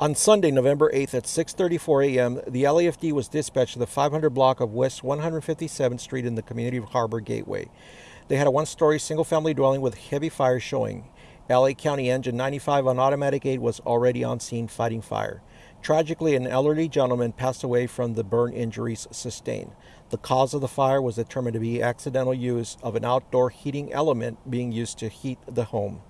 On Sunday, November 8th at 6:34 a.m., the LAFD was dispatched to the 500 block of West 157th Street in the community of Harbor Gateway. They had a one-story single-family dwelling with heavy fire showing. LA County Engine 95 on automatic aid was already on scene fighting fire. Tragically, an elderly gentleman passed away from the burn injuries sustained. The cause of the fire was determined to be accidental use of an outdoor heating element being used to heat the home.